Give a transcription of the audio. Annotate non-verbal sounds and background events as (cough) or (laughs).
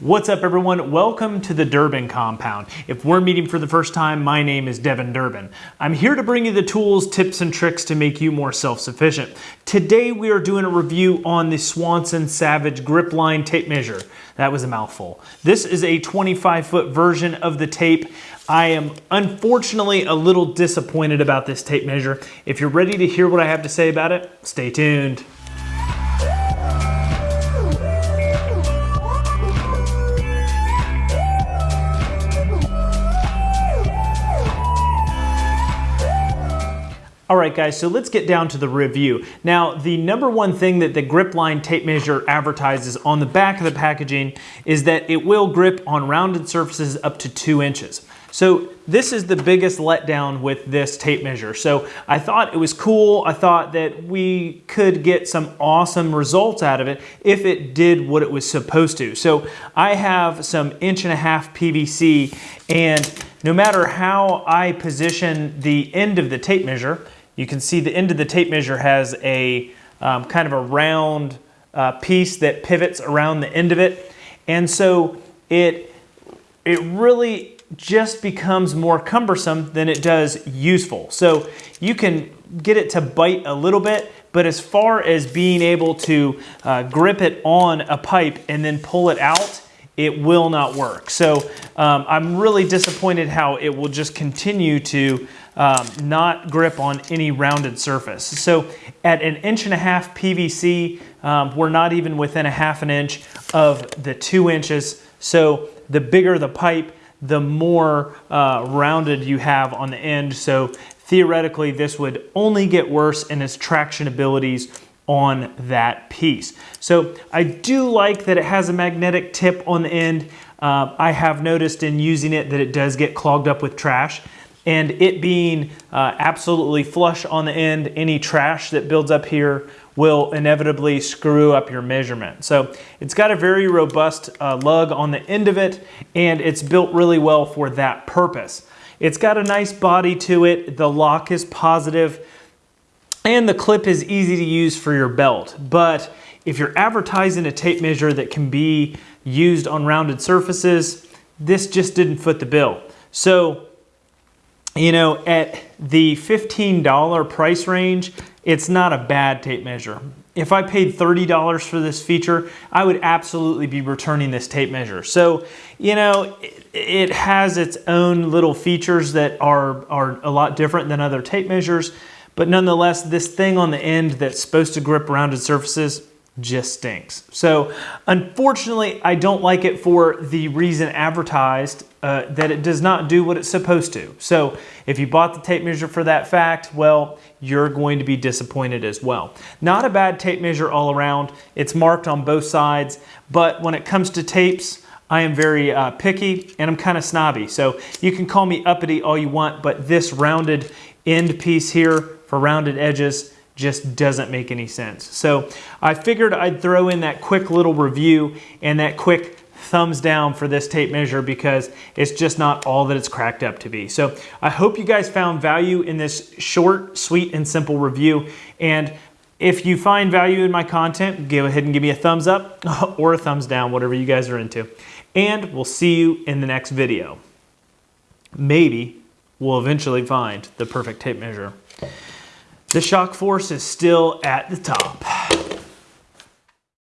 What's up everyone? Welcome to the Durbin Compound. If we're meeting for the first time, my name is Devin Durbin. I'm here to bring you the tools, tips, and tricks to make you more self-sufficient. Today we are doing a review on the Swanson Savage Grip Line Tape Measure. That was a mouthful. This is a 25 foot version of the tape. I am unfortunately a little disappointed about this tape measure. If you're ready to hear what I have to say about it, stay tuned. All right guys, so let's get down to the review. Now, the number one thing that the grip line tape measure advertises on the back of the packaging is that it will grip on rounded surfaces up to two inches. So this is the biggest letdown with this tape measure. So I thought it was cool. I thought that we could get some awesome results out of it if it did what it was supposed to. So I have some inch and a half PVC and no matter how I position the end of the tape measure, you can see the end of the tape measure has a um, kind of a round uh, piece that pivots around the end of it. And so it, it really just becomes more cumbersome than it does useful. So you can get it to bite a little bit, but as far as being able to uh, grip it on a pipe and then pull it out, it will not work. So um, I'm really disappointed how it will just continue to um, not grip on any rounded surface. So at an inch and a half PVC, um, we're not even within a half an inch of the two inches. So the bigger the pipe, the more uh, rounded you have on the end. So theoretically, this would only get worse in its traction abilities on that piece. So I do like that it has a magnetic tip on the end. Uh, I have noticed in using it that it does get clogged up with trash and it being uh, absolutely flush on the end, any trash that builds up here will inevitably screw up your measurement. So it's got a very robust uh, lug on the end of it and it's built really well for that purpose. It's got a nice body to it. The lock is positive and the clip is easy to use for your belt. But if you're advertising a tape measure that can be used on rounded surfaces, this just didn't foot the bill. So you know, at the $15 price range, it's not a bad tape measure. If I paid $30 for this feature, I would absolutely be returning this tape measure. So, you know, it, has its own little features that are, are a lot different than other tape measures, but nonetheless, this thing on the end that's supposed to grip rounded surfaces, just stinks. So unfortunately, I don't like it for the reason advertised uh, that it does not do what it's supposed to. So if you bought the tape measure for that fact, well, you're going to be disappointed as well. Not a bad tape measure all around. It's marked on both sides, but when it comes to tapes, I am very uh, picky and I'm kind of snobby. So you can call me uppity all you want, but this rounded end piece here for rounded edges just doesn't make any sense. So I figured I'd throw in that quick little review and that quick thumbs down for this tape measure because it's just not all that it's cracked up to be. So I hope you guys found value in this short, sweet, and simple review. And if you find value in my content, go ahead and give me a thumbs up (laughs) or a thumbs down, whatever you guys are into. And we'll see you in the next video. Maybe we'll eventually find the perfect tape measure. The shock force is still at the top.